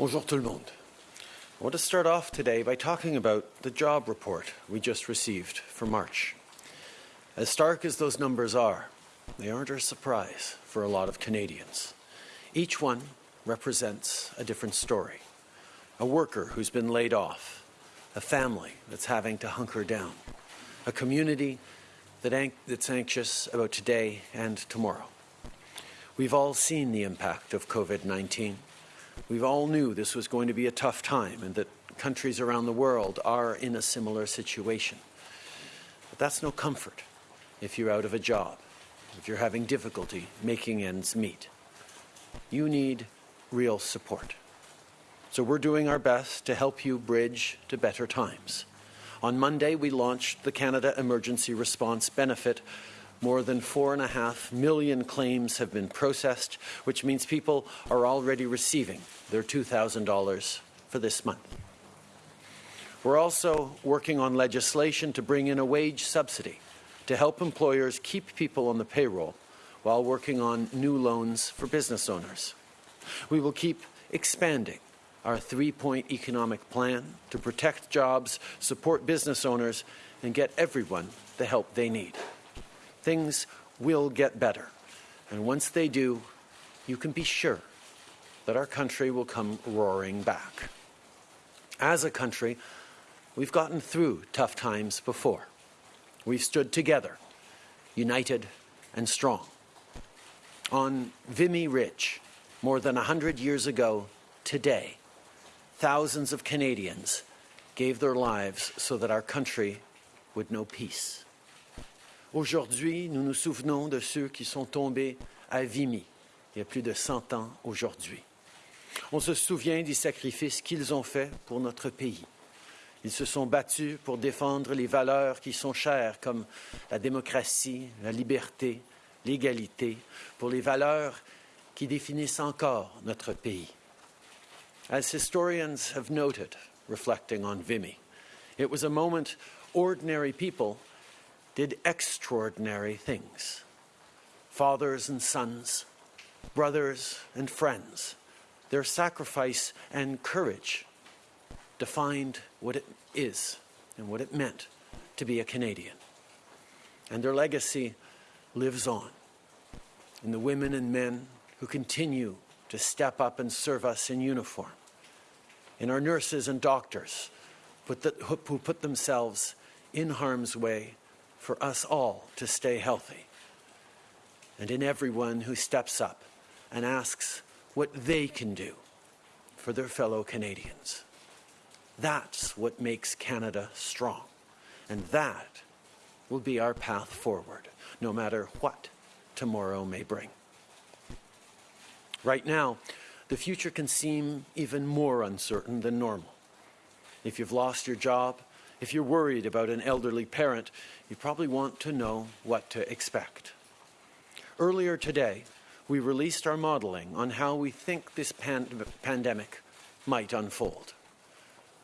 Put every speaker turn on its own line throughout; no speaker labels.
Bonjour tout le monde. I want to start off today by talking about the job report we just received for March. As stark as those numbers are, they aren't a surprise for a lot of Canadians. Each one represents a different story. A worker who's been laid off, a family that's having to hunker down, a community that that's anxious about today and tomorrow. We've all seen the impact of COVID 19. We all knew this was going to be a tough time and that countries around the world are in a similar situation. But that's no comfort if you're out of a job, if you're having difficulty making ends meet. You need real support. So we're doing our best to help you bridge to better times. On Monday, we launched the Canada Emergency Response Benefit. More than four and a half million claims have been processed, which means people are already receiving their $2,000 for this month. We're also working on legislation to bring in a wage subsidy to help employers keep people on the payroll while working on new loans for business owners. We will keep expanding our three point economic plan to protect jobs, support business owners, and get everyone the help they need. Things will get better. And once they do, you can be sure that our country will come roaring back. As a country, we've gotten through tough times before. We've stood together, united and strong. On Vimy Ridge, more than a hundred years ago today, thousands of Canadians gave their lives so that our country would know peace. Aujourd'hui, nous nous souvenons de ceux qui sont tombés à Vimy il y a plus de 100 ans aujourd'hui. On se souvient des sacrifices qu'ils ont faits pour notre pays. Ils se sont battus pour défendre les valeurs qui sont chères comme la démocratie, la liberté, l'égalité, pour les valeurs qui définissent encore notre pays. As historians have noted, reflecting on Vimy, it was a moment ordinary people did extraordinary things. Fathers and sons, brothers and friends, their sacrifice and courage defined what it is and what it meant to be a Canadian. And their legacy lives on in the women and men who continue to step up and serve us in uniform, in our nurses and doctors who put themselves in harm's way for us all to stay healthy, and in everyone who steps up and asks what they can do for their fellow Canadians. That's what makes Canada strong, and that will be our path forward, no matter what tomorrow may bring. Right now, the future can seem even more uncertain than normal. If you've lost your job, if you're worried about an elderly parent, you probably want to know what to expect. Earlier today, we released our modeling on how we think this pan pandemic might unfold.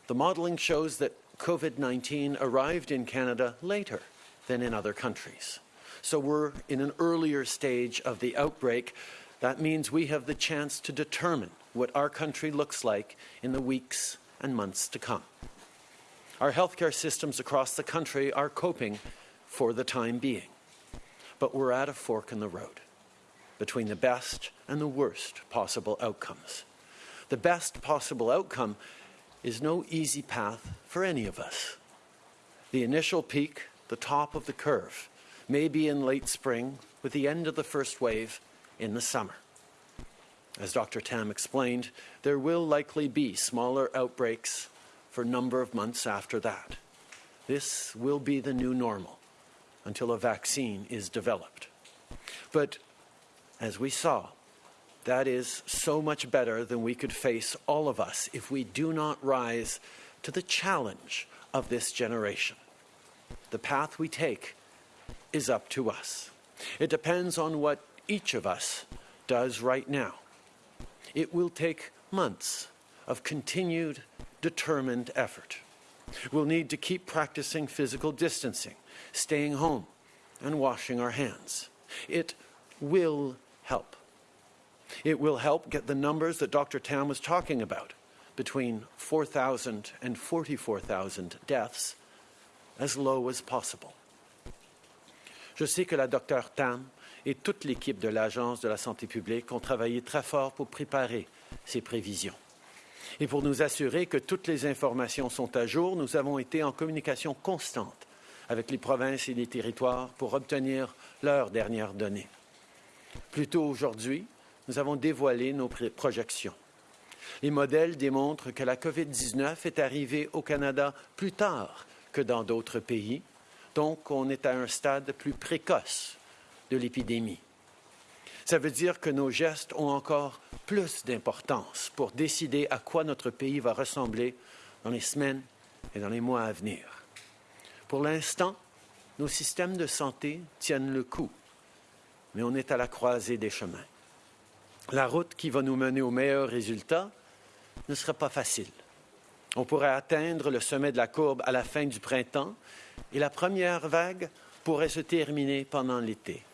The modeling shows that COVID 19 arrived in Canada later than in other countries. So we're in an earlier stage of the outbreak. That means we have the chance to determine what our country looks like in the weeks and months to come. Our healthcare systems across the country are coping for the time being. But we're at a fork in the road between the best and the worst possible outcomes. The best possible outcome is no easy path for any of us. The initial peak, the top of the curve, may be in late spring with the end of the first wave in the summer. As Dr. Tam explained, there will likely be smaller outbreaks for a number of months after that. This will be the new normal until a vaccine is developed. But as we saw, that is so much better than we could face all of us if we do not rise to the challenge of this generation. The path we take is up to us. It depends on what each of us does right now. It will take months of continued, determined effort. We'll need to keep practicing physical distancing, staying home, and washing our hands. It will help. It will help get the numbers that Dr. Tam was talking about between 4,000 and 44,000 deaths as low as possible. Je sais que la docteur Tam et toute l'équipe de l'Agence de la santé publique ont travaillé très fort pour préparer ces prévisions. Et pour nous assurer que toutes les informations sont à jour, nous avons été en communication constante avec les provinces et les territoires pour obtenir leurs dernières données. Plus tôt aujourd'hui, nous avons dévoilé nos projections. Les modèles démontrent que la COVID-19 est arrivée au Canada plus tard que dans d'autres pays, donc on est à un stade plus précoce de l'épidémie. Ça veut dire que nos gestes ont encore plus d'importance pour décider à quoi notre pays va ressembler dans les semaines et dans les mois à venir. Pour l'instant, nos systèmes de santé tiennent le coup, mais on est à la croisée des chemins. La route qui va nous mener aux meilleurs résultats ne sera pas facile. On pourrait atteindre le sommet de la courbe à la fin du printemps et la première vague pourrait se terminer pendant l'été.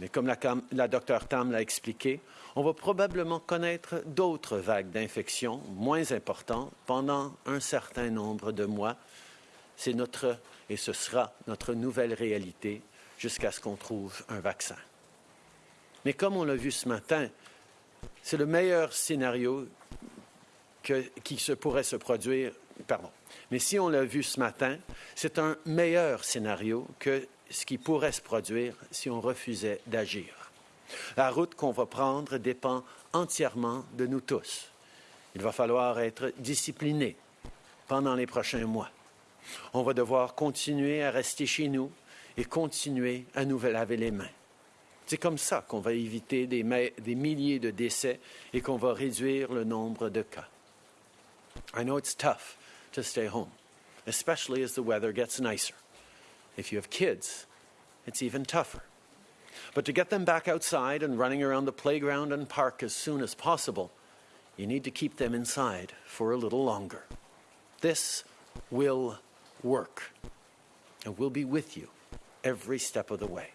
Mais comme la, la Tam l'a expliqué, on va probablement connaître d'autres vagues d'infection moins importantes pendant un certain nombre de mois. C'est notre, et ce sera notre nouvelle réalité jusqu'à ce qu'on trouve un vaccin. Mais comme on l'a vu ce matin, c'est le meilleur scénario qui se pourrait se produire. Pardon. Mais si on l'a vu ce matin, c'est un meilleur scénario que ce qui pourrait se produire si on refusait d'agir. La route qu'on va prendre dépend entièrement de nous tous. Il va falloir être discipliné pendant les prochains mois. On va devoir continuer à rester chez nous et continuer à nous laver les mains. C'est comme ça qu'on va éviter des, milliers de décès et qu'on va réduire le nombre de cas. I know it's tough to stay home, especially as the weather gets nicer. If you have kids, it's even tougher. But to get them back outside and running around the playground and park as soon as possible, you need to keep them inside for a little longer. This will work, and we'll be with you every step of the way.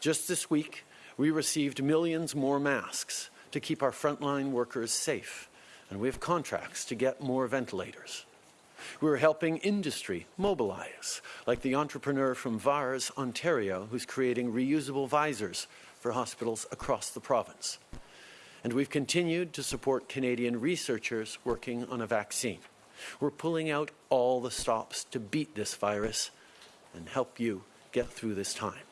Just this week, we received millions more masks to keep our frontline workers safe, and we have contracts to get more ventilators. We're helping industry mobilize, like the entrepreneur from VARS, Ontario, who's creating reusable visors for hospitals across the province. And we've continued to support Canadian researchers working on a vaccine. We're pulling out all the stops to beat this virus and help you get through this time.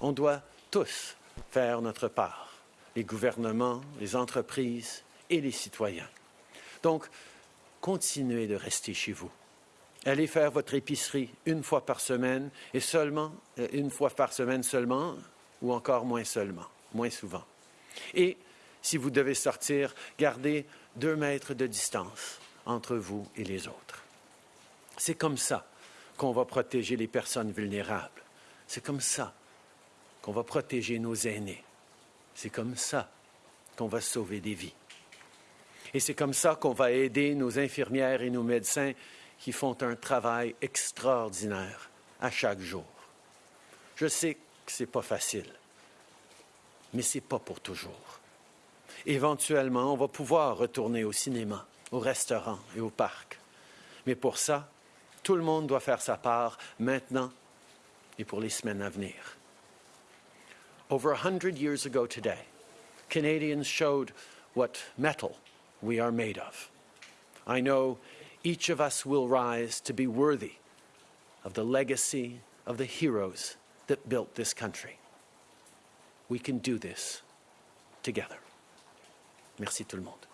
On doit tous faire notre part, les gouvernements, les entreprises et les citoyens. Donc, continuez de rester chez vous. Allez faire votre épicerie une fois par semaine et seulement, euh, une fois par semaine seulement, ou encore moins seulement, moins souvent. Et si vous devez sortir, gardez deux mètres de distance entre vous et les autres. C'est comme ça qu'on va protéger les personnes vulnérables. C'est comme ça qu'on va protéger nos aînés. C'est comme ça qu'on va sauver des vies. Et c'est comme ça qu'on va aider nos infirmières et nos médecins qui font un travail extraordinaire à chaque jour. Je sais que ce n'est pas facile, mais ce n'est pas pour toujours. Éventuellement, on va pouvoir retourner au cinéma, au restaurant et au parc. Mais pour ça, tout le monde doit faire sa part maintenant et pour les semaines à venir. Over a hundred years ago today, Canadians showed what metal we are made of. I know each of us will rise to be worthy of the legacy of the heroes that built this country. We can do this together. Merci tout le monde.